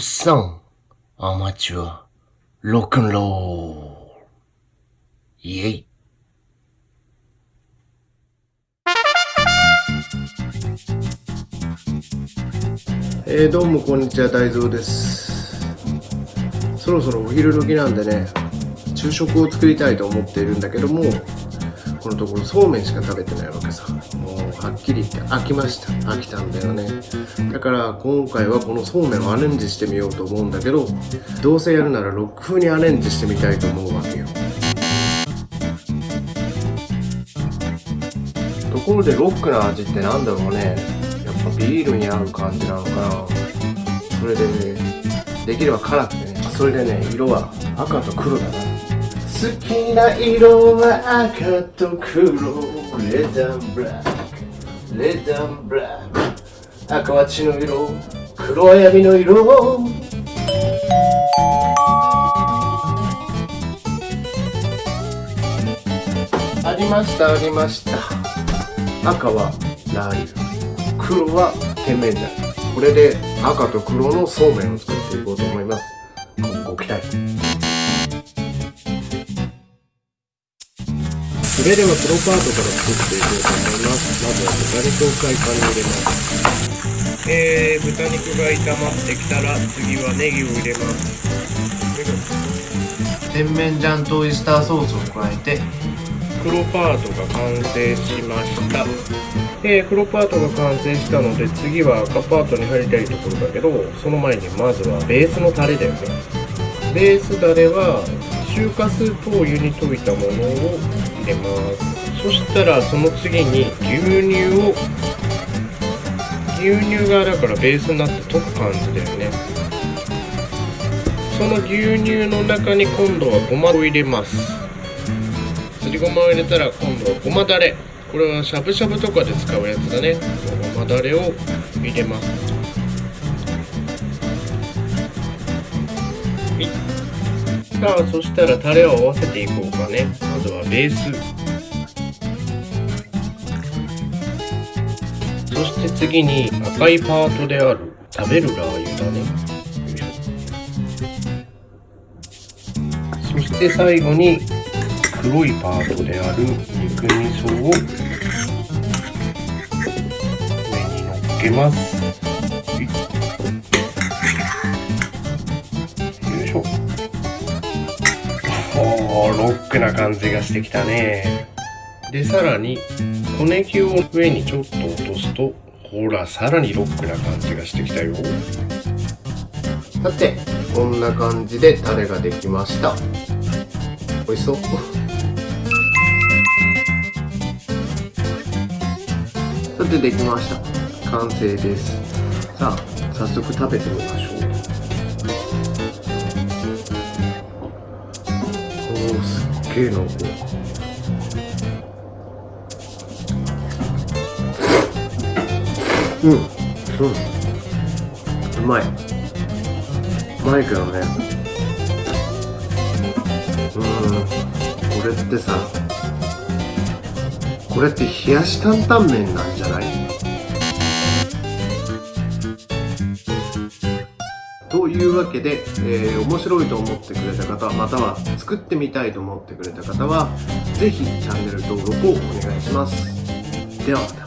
さん、アマチュア、ロックンロール。イェイ。えー、どうもこんにちは、大蔵です。そろそろお昼時なんでね、昼食を作りたいと思っているんだけども、このところそうめんしか食べてないわけさ。もうはっきり言って飽きました。飽きたんだよね。だから今回はこのそうめんをアレンジしてみようと思うんだけど、どうせやるならロック風にアレンジしてみたいと思うわけよ。ところでロックな味ってなんだろうね。やっぱビールに合う感じなのかな。それでね、できれば辛くてね。それでね、色は赤と黒だな。好きな色は赤と黒レッドブラックレッドブラック赤は血の色黒は闇の色ありましたありました。赤はラー油黒は甜麺醤これで赤と黒のそうめんを作っていこうと思います。ご期待。それではプロパートから作っていこうと思います。まずは豚肉をフライパンに入れます。えー、豚肉が炒まってきたら次はネギを入れます。甜麺醤とオイスターソースを加えて黒パートが完成しました。えー、黒パートが完成したので次は赤パートに入りたいところだけどその前にまずはベースのタレだよね。ベースダレは中華スープを湯に溶いたものを入れますそしたらその次に牛乳を牛乳がだからベースになって溶く感じだよね。その牛乳の中に今度はごまを入れます。すりごまを入れたら今度はごまだれ。これはしゃぶしゃぶとかで使うやつだね。ごまだれを入れます。さあそしたらタレを合わせていこうかね。まずはベース。そして次に赤いパートである食べるラー油だね。そして最後に黒いパートである肉味噌を上に乗っけます。おーロックな感じがしてきたね。でさらに小ネギを上にちょっと落とすとほらさらにロックな感じがしてきたよ。さてこんな感じでタレができました。美味しそう。さてできました。完成です。さあ早速食べてみましょう。おーすっげえ濃厚。うんう。んう。まいうまい。けどね。うんこれってさこれって冷やし担々麺なんじゃない？というわけで、えー面白いと思ってくれた方または作ってみたいと思ってくれた方はぜひチャンネル登録をお願いします。ではまた